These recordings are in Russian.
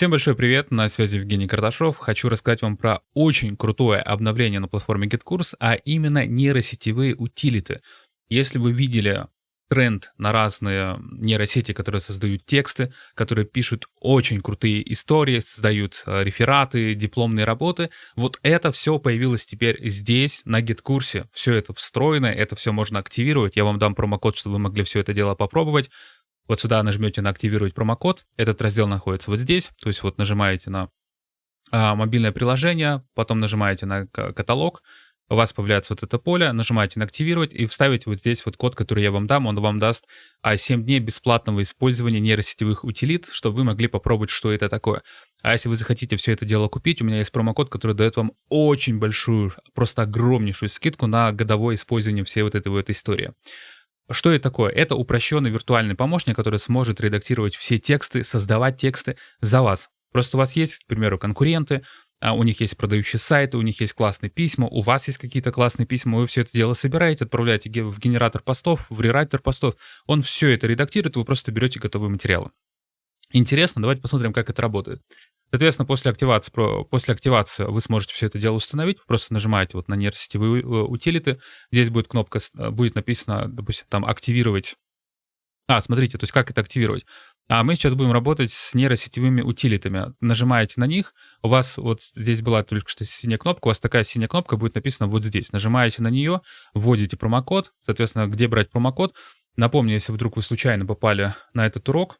Всем большой привет, на связи Евгений Карташов. Хочу рассказать вам про очень крутое обновление на платформе GetCourse, а именно нейросетевые утилиты. Если вы видели тренд на разные нейросети, которые создают тексты, которые пишут очень крутые истории, создают э, рефераты, дипломные работы. Вот это все появилось теперь здесь, на GitKурсе. Все это встроено, это все можно активировать. Я вам дам промокод, чтобы вы могли все это дело попробовать. Вот сюда нажмете на «Активировать промокод». Этот раздел находится вот здесь. То есть вот нажимаете на а, мобильное приложение, потом нажимаете на каталог, у вас появляется вот это поле, нажимаете на «Активировать» и вставите вот здесь вот код, который я вам дам. Он вам даст 7 а, дней бесплатного использования нейросетевых утилит, чтобы вы могли попробовать, что это такое. А если вы захотите все это дело купить, у меня есть промокод, который дает вам очень большую, просто огромнейшую скидку на годовое использование всей вот этой вот истории. Что это такое? Это упрощенный виртуальный помощник, который сможет редактировать все тексты, создавать тексты за вас. Просто у вас есть, к примеру, конкуренты, а у них есть продающие сайты, у них есть классные письма, у вас есть какие-то классные письма, вы все это дело собираете, отправляете в генератор постов, в рерайтер постов, он все это редактирует, вы просто берете готовые материалы. Интересно, давайте посмотрим, как это работает. Соответственно, после активации, после активации вы сможете все это дело установить. Вы просто нажимаете вот на нейросетевые э, утилиты. Здесь будет кнопка, э, будет написано, допустим, там «Активировать». А, смотрите, то есть как это активировать. А мы сейчас будем работать с нейросетевыми утилитами. Нажимаете на них, у вас вот здесь была только что синяя кнопка, у вас такая синяя кнопка будет написана вот здесь. Нажимаете на нее, вводите промокод, соответственно, где брать промокод. Напомню, если вдруг вы случайно попали на этот урок,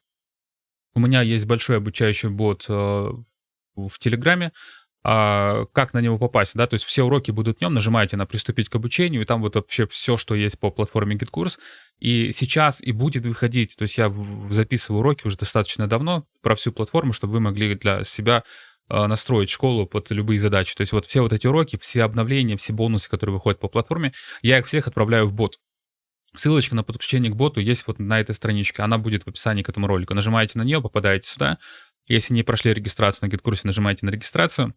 у меня есть большой обучающий бот э, в Телеграме, а, как на него попасть, да, то есть все уроки будут в нем, нажимаете на «Приступить к обучению», и там вот вообще все, что есть по платформе GitKurs, и сейчас и будет выходить, то есть я записываю уроки уже достаточно давно про всю платформу, чтобы вы могли для себя а, настроить школу под любые задачи. То есть вот все вот эти уроки, все обновления, все бонусы, которые выходят по платформе, я их всех отправляю в бот. Ссылочка на подключение к боту есть вот на этой страничке. Она будет в описании к этому ролику. Нажимаете на нее, попадаете сюда. Если не прошли регистрацию на GitKurse, нажимаете на регистрацию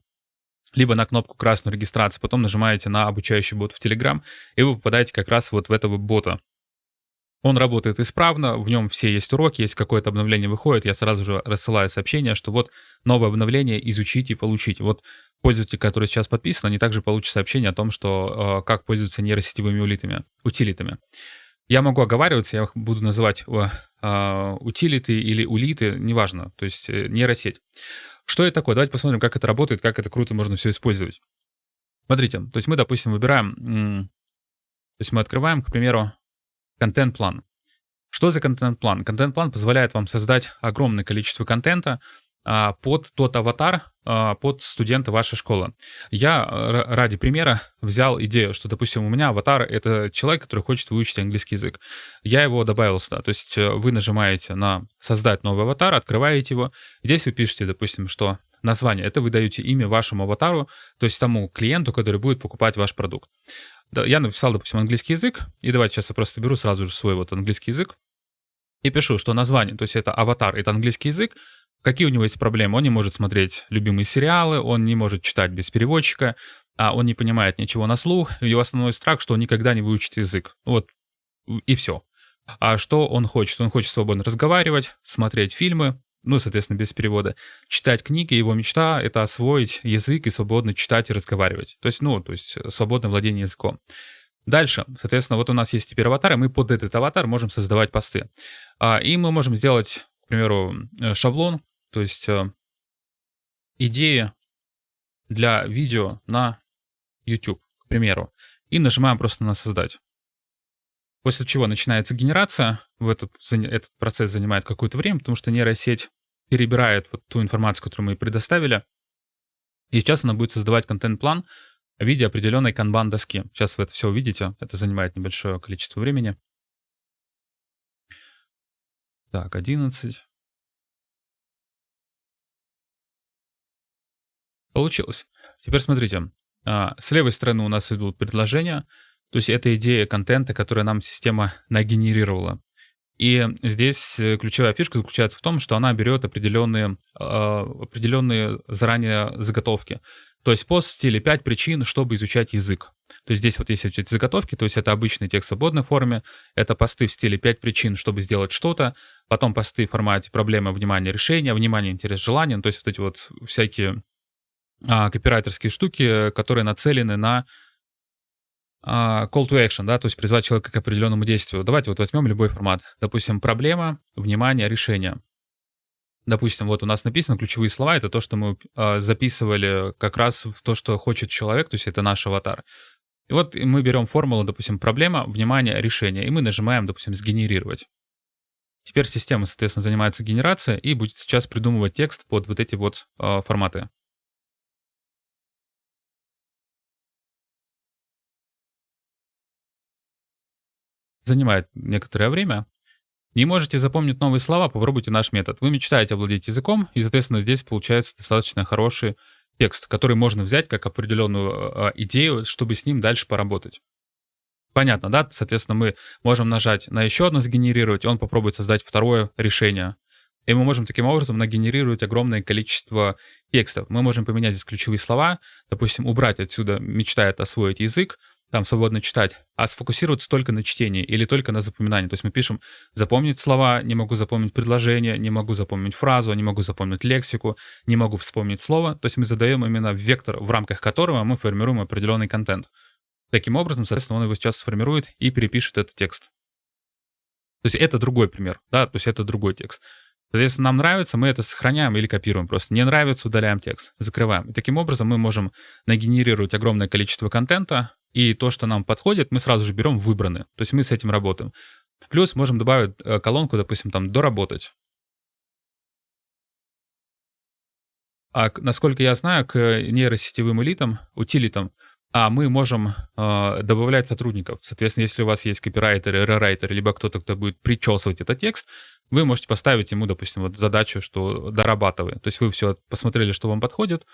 либо на кнопку красную регистрации, потом нажимаете на обучающий бот в Telegram, и вы попадаете как раз вот в этого бота. Он работает исправно, в нем все есть уроки, есть какое-то обновление выходит, я сразу же рассылаю сообщение, что вот новое обновление, изучите и получите. Вот пользователь, который сейчас подписан, они также получат сообщение о том, что э, как пользоваться нейросетевыми улитами, утилитами. Я могу оговариваться, я их буду называть э, утилиты или улиты, неважно, то есть э, нейросеть. Что это такое? Давайте посмотрим, как это работает, как это круто можно все использовать. Смотрите, то есть мы, допустим, выбираем, то есть мы открываем, к примеру, контент-план. Что за контент-план? Контент-план позволяет вам создать огромное количество контента, а, под тот аватар, а, под студента вашей школы. Я ради примера взял идею, что, допустим, у меня аватар — это человек, который хочет выучить английский язык. Я его добавил сюда. То есть э, вы нажимаете на «Создать новый аватар», открываете его. Здесь вы пишете, допустим, что название. Это вы даете имя вашему аватару, то есть тому клиенту, который будет покупать ваш продукт. Я написал, допустим, английский язык, и давайте сейчас я просто беру сразу же свой вот английский язык и пишу, что название, то есть это аватар, это английский язык, Какие у него есть проблемы? Он не может смотреть любимые сериалы, он не может читать без переводчика, а он не понимает ничего на слух. Его основной страх, что он никогда не выучит язык. Вот и все. А что он хочет? Он хочет свободно разговаривать, смотреть фильмы, ну, соответственно, без перевода, читать книги. Его мечта — это освоить язык и свободно читать и разговаривать. То есть, ну, то есть свободное владение языком. Дальше, соответственно, вот у нас есть теперь аватар, и мы под этот аватар можем создавать посты. А, и мы можем сделать, к примеру, э, шаблон, то есть э, идея для видео на YouTube, к примеру, и нажимаем просто на «Создать». После чего начинается генерация. В этот, этот процесс занимает какое-то время, потому что нейросеть перебирает вот ту информацию, которую мы предоставили. И сейчас она будет создавать контент-план в виде определенной канбан-доски. Сейчас вы это все увидите. Это занимает небольшое количество времени. Так, 11. Получилось. Теперь смотрите. А, с левой стороны у нас идут предложения, то есть это идея контента, которую нам система нагенерировала. И здесь э, ключевая фишка заключается в том, что она берет определенные, а, определенные заранее заготовки. То есть пост в стиле 5 причин, чтобы изучать язык. То есть здесь вот есть эти заготовки, то есть это обычный текст в свободной форме, это посты в стиле 5 причин, чтобы сделать что-то, потом посты в формате проблема, внимание, решение, внимание, интерес, желание, то есть вот эти вот всякие а, копирайтерские штуки, которые нацелены на а, call to action, да, то есть призвать человека к определенному действию. Давайте вот возьмем любой формат. Допустим, проблема, внимание, решение. Допустим, вот у нас написано ключевые слова, это то, что мы э, записывали как раз в то, что хочет человек, то есть это наш аватар. И вот мы берем формулу, допустим, проблема, внимание, решение, и мы нажимаем, допустим, сгенерировать. Теперь система, соответственно, занимается генерацией и будет сейчас придумывать текст под вот эти вот э, форматы. Занимает некоторое время. Не можете запомнить новые слова, попробуйте наш метод. Вы мечтаете овладеть языком, и, соответственно, здесь получается достаточно хороший текст, который можно взять как определенную э, идею, чтобы с ним дальше поработать. Понятно, да? Соответственно, мы можем нажать на еще одно сгенерировать, и он попробует создать второе решение. И мы можем таким образом нагенерировать огромное количество текстов. Мы можем поменять здесь ключевые слова, допустим, убрать отсюда «мечтает освоить язык», там свободно читать, а сфокусироваться только на чтении или только на запоминании. То есть мы пишем запомнить слова, не могу запомнить предложение, не могу запомнить фразу, не могу запомнить лексику, не могу вспомнить слово. То есть мы задаем именно вектор, в рамках которого мы формируем определенный контент. Таким образом, соответственно, он его сейчас сформирует и перепишет этот текст. То есть это другой пример, да, то есть это другой текст. Соответственно, нам нравится, мы это сохраняем или копируем просто. Не нравится, удаляем текст, закрываем. И таким образом мы можем нагенерировать огромное количество контента, и то, что нам подходит, мы сразу же берем выбранные. То есть мы с этим работаем. Плюс можем добавить э, колонку, допустим, там «доработать». А насколько я знаю, к нейросетевым элитам, утилитам, а мы можем э, добавлять сотрудников. Соответственно, если у вас есть копирайтер, рерайтер, либо кто-то, кто будет причесывать этот текст, вы можете поставить ему, допустим, вот задачу, что дорабатывай. То есть вы все посмотрели, что вам подходит,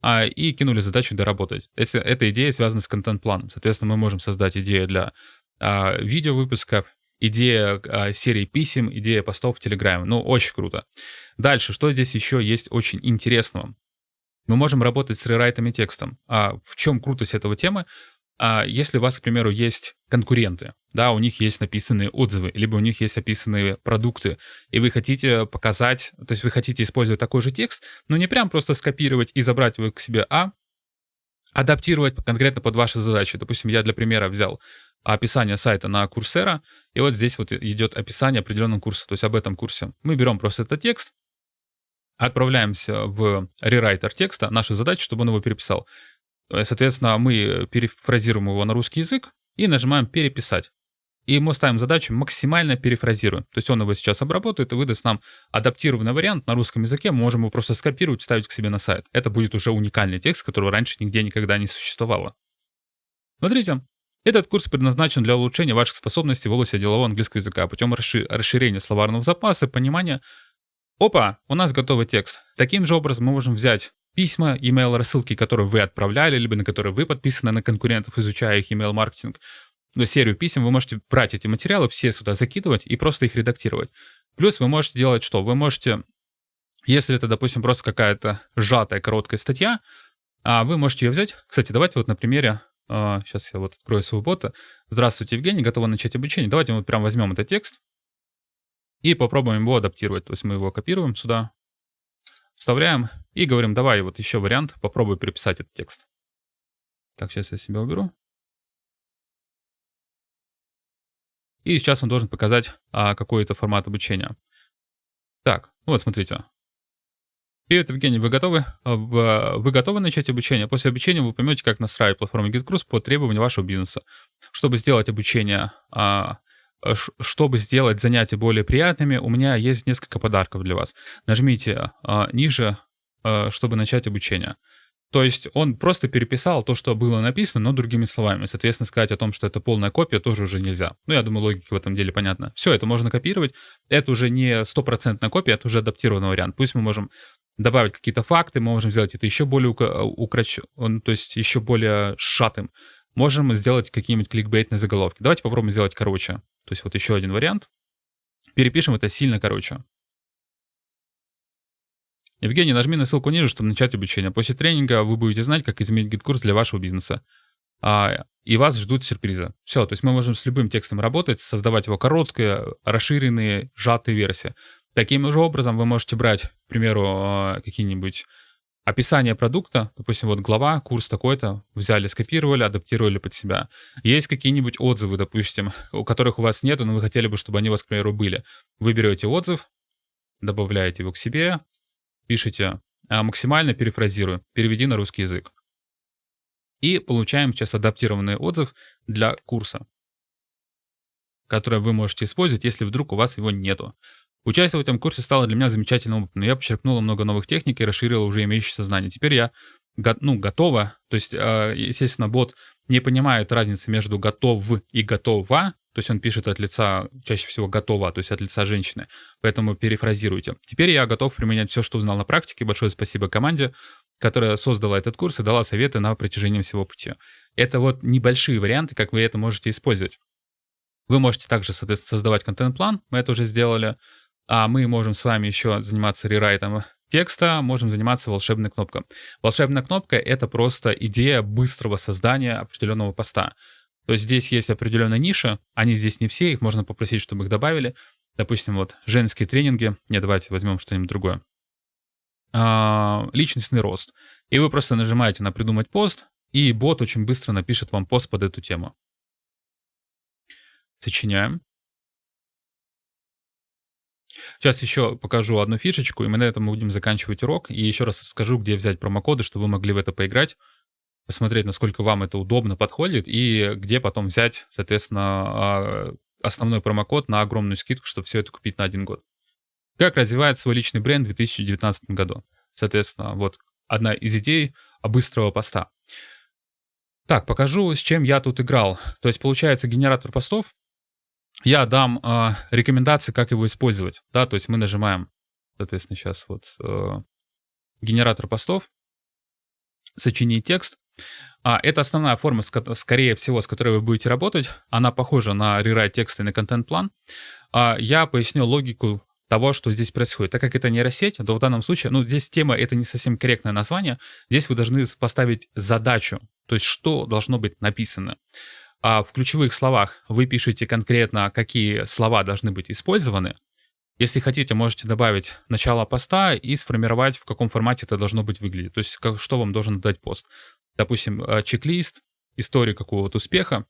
а, и кинули задачу доработать. Если эта идея связана с контент-планом. Соответственно, мы можем создать идею для а, видеовыпусков, идея а, серии писем, идея постов в Телеграме. Ну, очень круто. Дальше, что здесь еще есть очень интересного? Мы можем работать с рерайтами текстом. А в чем крутость этого темы? А если у вас, к примеру, есть конкуренты, да, у них есть написанные отзывы, либо у них есть описанные продукты, и вы хотите показать, то есть вы хотите использовать такой же текст, но не прям просто скопировать и забрать его к себе, а адаптировать конкретно под ваши задачи. Допустим, я для примера взял описание сайта на Курсера, и вот здесь вот идет описание определенного курса, то есть об этом курсе. Мы берем просто этот текст, отправляемся в рерайтер текста, наша задача, чтобы он его переписал. Э, соответственно, мы перефразируем его на русский язык и нажимаем «Переписать». И мы ставим задачу максимально перефразируем. То есть он его сейчас обработает и выдаст нам адаптированный вариант на русском языке. Мы можем его просто скопировать, вставить к себе на сайт. Это будет уже уникальный текст, которого раньше нигде никогда не существовало. Смотрите, этот курс предназначен для улучшения ваших способностей в области делового английского языка путем расширения словарного запаса, понимания. Опа, у нас готовый текст. Таким же образом мы можем взять письма, email рассылки, которые вы отправляли, либо на которые вы подписаны на конкурентов, изучая их email маркетинг серию писем, вы можете брать эти материалы, все сюда закидывать и просто их редактировать. Плюс вы можете делать что? Вы можете, если это, допустим, просто какая-то сжатая короткая статья, а вы можете ее взять. Кстати, давайте вот на примере, сейчас я вот открою своего бота. Здравствуйте, Евгений, готовы начать обучение. Давайте мы вот прям возьмем этот текст и попробуем его адаптировать. То есть мы его копируем сюда, вставляем и говорим, давай вот еще вариант, попробуй переписать этот текст. Так, сейчас я себя уберу. И сейчас он должен показать а, какой-то формат обучения. Так, ну вот смотрите. Привет, Евгений, вы готовы? А, вы готовы начать обучение? После обучения вы поймете, как настраивать платформу GetCruise по требованию вашего бизнеса. Чтобы сделать обучение, а, чтобы сделать занятия более приятными, у меня есть несколько подарков для вас. Нажмите ниже, чтобы начать обучение. То есть он просто переписал то, что было написано, но другими словами. Соответственно, сказать о том, что это полная копия, тоже уже нельзя. Ну, я думаю, логика в этом деле понятна. Все, это можно копировать. Это уже не стопроцентная копия, это уже адаптированный вариант. Пусть мы можем добавить какие-то факты, мы можем сделать это еще более украч... то есть еще более сжатым. Можем сделать какие-нибудь кликбейтные заголовки. Давайте попробуем сделать короче. То есть вот еще один вариант. Перепишем это сильно короче. Евгений, нажми на ссылку ниже, чтобы начать обучение. После тренинга вы будете знать, как изменить GetCourse для вашего бизнеса. а, и вас ждут сюрпризы. Все, то есть мы можем с любым текстом работать, создавать его короткие, расширенные, сжатые версии. Таким же образом вы можете брать, к примеру, а, какие-нибудь описание продукта, допустим, вот глава, курс такой-то, взяли, скопировали, адаптировали под себя. Есть какие-нибудь отзывы, допустим, у которых у вас нет, но вы хотели бы, чтобы они у вас, к примеру, были. Вы берете отзыв, добавляете его к себе, пишите а максимально перефразирую, переведи на русский язык. И получаем сейчас адаптированный отзыв для курса, который вы можете использовать, если вдруг у вас его нету. Участие в этом курсе стало для меня замечательным опытом. Я подчеркнула много новых техник и расширила уже имеющееся знания. Теперь я ну, готова. То есть, а, естественно, бот не понимает разницы между готов и готова. То есть он пишет от лица, чаще всего готова, то есть от лица женщины. Поэтому перефразируйте. Теперь я готов применять все, что узнал на практике. Большое спасибо команде, которая создала этот курс и дала советы на протяжении всего пути. Это вот небольшие варианты, как вы это можете использовать. Вы можете также, создавать контент-план, мы это уже сделали. А мы можем с вами еще заниматься рерайтом текста, можем заниматься волшебной кнопкой. Волшебная кнопка — это просто идея быстрого создания определенного поста. То есть здесь есть определенная ниша, они здесь не все, их можно попросить, чтобы их добавили. Допустим, вот женские тренинги. Не, давайте возьмем что-нибудь другое. А, личностный рост. И вы просто нажимаете на «Придумать пост», и бот очень быстро напишет вам пост под эту тему. Сочиняем. Сейчас еще покажу одну фишечку, и мы на этом будем заканчивать урок. И еще раз расскажу, где взять промокоды, чтобы вы могли в это поиграть посмотреть, насколько вам это удобно подходит, и где потом взять, соответственно, а, основной промокод на огромную скидку, чтобы все это купить на один год. Как развивает свой личный бренд в 2019 году? Соответственно, вот одна из идей быстрого поста. Так, покажу, с чем я тут играл. То есть, получается, генератор постов. Я дам э, рекомендации, как его использовать. Да, то есть мы нажимаем, соответственно, сейчас вот э, генератор постов, сочинить текст. А, это основная форма, скорее всего, с которой вы будете работать. Она похожа на рерайт текста и на контент-план. А, я поясню логику того, что здесь происходит. Так как это нейросеть, то в данном случае, ну, здесь тема, это не совсем корректное название. Здесь вы должны поставить задачу, то есть что должно быть написано. А в ключевых словах вы пишете конкретно, какие слова должны быть использованы. Если хотите, можете добавить начало поста и сформировать, в каком формате это должно быть выглядеть. То есть, как, что вам должен дать пост допустим, э, чек-лист, историю какого-то успеха,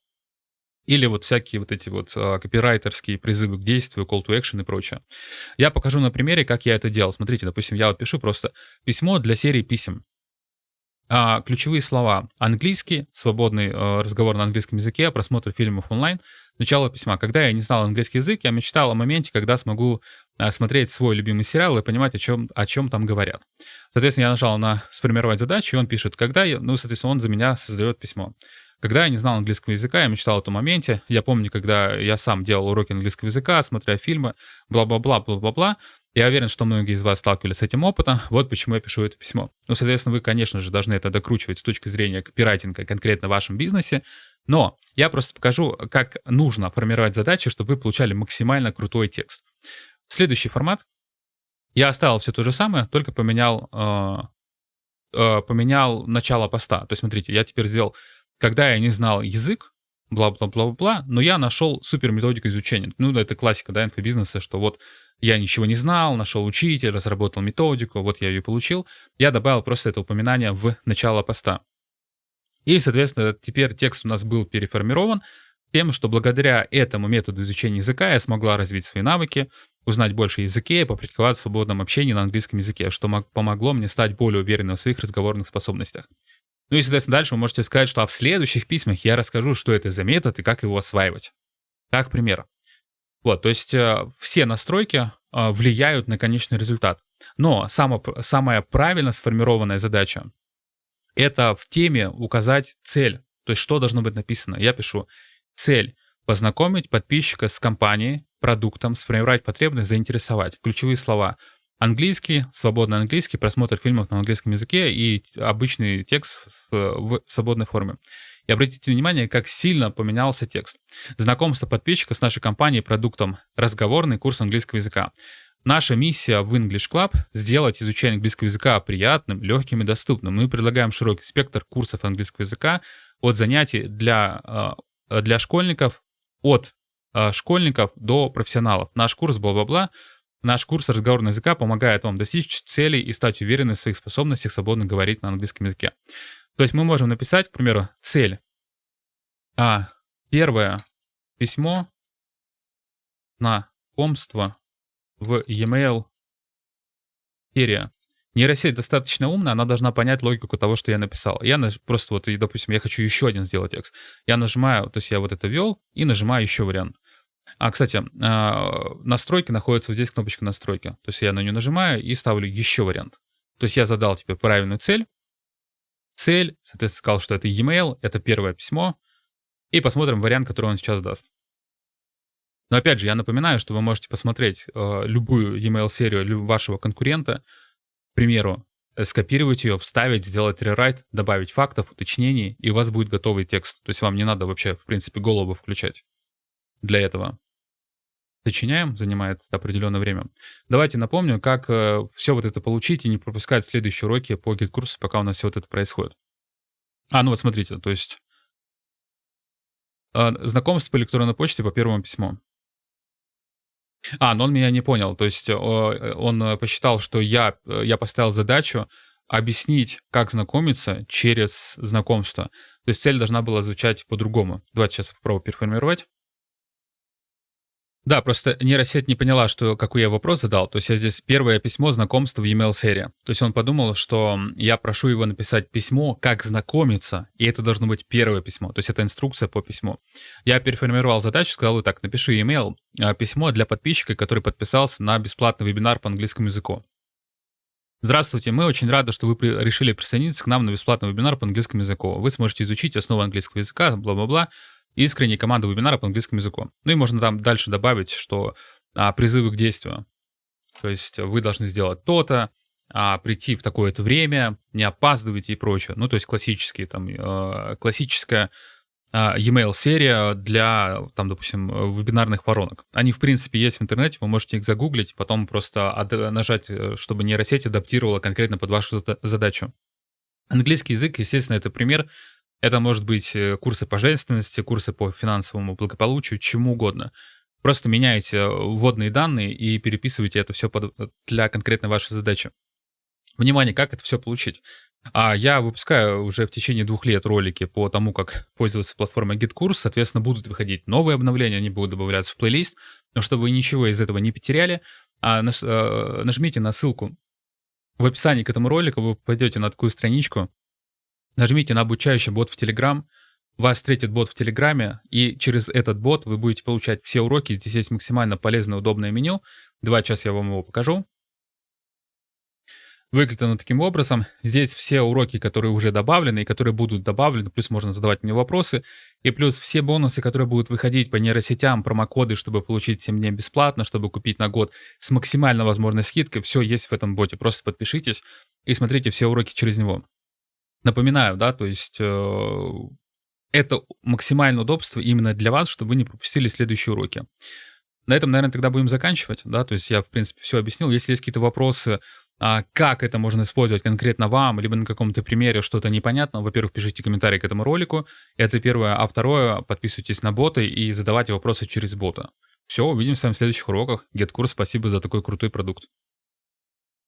или вот всякие вот эти вот а, копирайтерские призывы к действию, call to action и прочее. Я покажу на примере, как я это делал. Смотрите, допустим, я вот пишу просто письмо для серии писем. А, ключевые слова. Английский, свободный а, разговор на английском языке, просмотр фильмов онлайн. Начало письма. Когда я не знал английский язык, я мечтал о моменте, когда смогу а, смотреть свой любимый сериал и понимать, о чем, о чем там говорят. Соответственно, я нажал на «Сформировать задачу», и он пишет, когда я... Ну, соответственно, он за меня создает письмо. Когда я не знал английского языка, я мечтал о том моменте. Я помню, когда я сам делал уроки английского языка, смотря фильмы, бла-бла-бла, бла-бла-бла. Я уверен, что многие из вас сталкивались с этим опытом. Вот почему я пишу это письмо. Ну, соответственно, вы, конечно же, должны это докручивать с точки зрения копирайтинга конкретно в вашем бизнесе. Но я просто покажу, как нужно формировать задачи, чтобы вы получали максимально крутой текст. Следующий формат. Я оставил все то же самое, только поменял, э, э, поменял начало поста. То есть, смотрите, я теперь сделал, когда я не знал язык, бла-бла-бла-бла, но я нашел супер методику изучения. Ну, это классика, да, инфобизнеса, что вот я ничего не знал, нашел учителя, разработал методику, вот я ее получил. Я добавил просто это упоминание в начало поста. И, соответственно, теперь текст у нас был переформирован тем, что благодаря этому методу изучения языка я смогла развить свои навыки, узнать больше языке и попрактиковать в свободном общении на английском языке, что помогло мне стать более уверенным в своих разговорных способностях. Ну и, соответственно, дальше вы можете сказать, что а в следующих письмах я расскажу, что это за метод и как его осваивать. Как пример. Вот, то есть э, все настройки э, влияют на конечный результат. Но само, самая правильно сформированная задача — это в теме указать цель, то есть что должно быть написано. Я пишу цель — познакомить подписчика с компанией, продуктом, сформировать потребность, заинтересовать. Ключевые слова — Английский, свободный английский, просмотр фильмов на английском языке и обычный текст в свободной форме. И обратите внимание, как сильно поменялся текст. Знакомство подписчика с нашей компанией, продуктом, разговорный курс английского языка. Наша миссия в English Club — сделать изучение английского языка приятным, легким и доступным. Мы предлагаем широкий спектр курсов английского языка от занятий для, э, для школьников, от э, школьников до профессионалов. Наш курс бла-бла-бла, наш курс разговорного языка помогает вам достичь целей и стать уверенным в своих способностях свободно говорить на английском языке. То есть мы можем написать, к примеру, цель. А первое письмо знакомство в e-mail серия. Нейросеть достаточно умная, она должна понять логику того, что я написал. Я наж... просто вот, допустим, я хочу еще один сделать текст. Я нажимаю, то есть я вот это ввел и нажимаю еще вариант. А, кстати, а, настройки находятся вот здесь кнопочка настройки. То есть я на нее нажимаю и ставлю еще вариант. То есть я задал тебе правильную цель. Цель, соответственно, сказал, что это e-mail, это первое письмо. И посмотрим вариант, который он сейчас даст. Но опять же, я напоминаю, что вы можете посмотреть э, любую email-серию вашего конкурента, к примеру, э, скопировать ее, вставить, сделать рерайт, добавить фактов, уточнений, и у вас будет готовый текст. То есть вам не надо вообще, в принципе, голову включать для этого. Сочиняем, занимает определенное время. Давайте напомню, как э, все вот это получить и не пропускать следующие уроки по GetCourse, пока у нас все вот это происходит. А, ну вот смотрите, то есть э, знакомство по электронной почте по первому письму. А, но он меня не понял. То есть он посчитал, что я, я поставил задачу объяснить, как знакомиться через знакомство. То есть цель должна была звучать по-другому. Давайте сейчас попробую переформировать. Да, просто нейросеть не поняла, что какой я вопрос задал. То есть я здесь первое письмо знакомства в e-mail серии. То есть он подумал, что я прошу его написать письмо, как знакомиться, и это должно быть первое письмо. То есть это инструкция по письму. Я переформировал задачу, сказал вот так, напиши e-mail, а, письмо для подписчика, который подписался на бесплатный вебинар по английскому языку. Здравствуйте, мы очень рады, что вы при, решили присоединиться к нам на бесплатный вебинар по английскому языку. Вы сможете изучить основы английского языка, бла-бла-бла искренней команды вебинара по английскому языку. Ну и можно там дальше добавить, что а, призывы к действию. То есть вы должны сделать то-то, а, прийти в такое-то время, не опаздывайте и прочее. Ну, то есть классические, там, э, классическая э, e-mail серия для, там, допустим, вебинарных воронок. Они, в принципе, есть в интернете, вы можете их загуглить, потом просто нажать, э, чтобы нейросеть адаптировала конкретно под вашу задачу. Английский язык, естественно, это пример это может быть э, курсы по женственности, курсы по финансовому благополучию, чему угодно. Просто меняете э, вводные данные и переписываете это все под, э, для конкретной вашей задачи. Внимание, как это все получить? А я выпускаю уже в течение двух лет ролики по тому, как пользоваться платформой GitKurs. Соответственно, будут выходить новые обновления, они будут добавляться в плейлист. Но чтобы вы ничего из этого не потеряли, а нажмите на ссылку в описании к этому ролику, вы попадете на такую страничку, Нажмите на обучающий бот в Telegram, вас встретит бот в Телеграме, и через этот бот вы будете получать все уроки. Здесь есть максимально полезное, удобное меню. Два часа я вам его покажу. Выглядит оно таким образом. Здесь все уроки, которые уже добавлены и которые будут добавлены, плюс можно задавать мне вопросы, и плюс все бонусы, которые будут выходить по нейросетям, промокоды, чтобы получить 7 дней бесплатно, чтобы купить на год с максимально возможной скидкой. Все есть в этом боте. Просто подпишитесь и смотрите все уроки через него. Напоминаю, да, то есть э, это максимальное удобство именно для вас, чтобы вы не пропустили следующие уроки. На этом, наверное, тогда будем заканчивать, да, то есть я, в принципе, все объяснил. Если есть какие-то вопросы, а, как это можно использовать конкретно вам, либо на каком-то примере что-то непонятно, во-первых, пишите комментарии к этому ролику, это первое, а второе, подписывайтесь на боты и задавайте вопросы через бота. Все, увидимся в следующих уроках. GetCourse, спасибо за такой крутой продукт.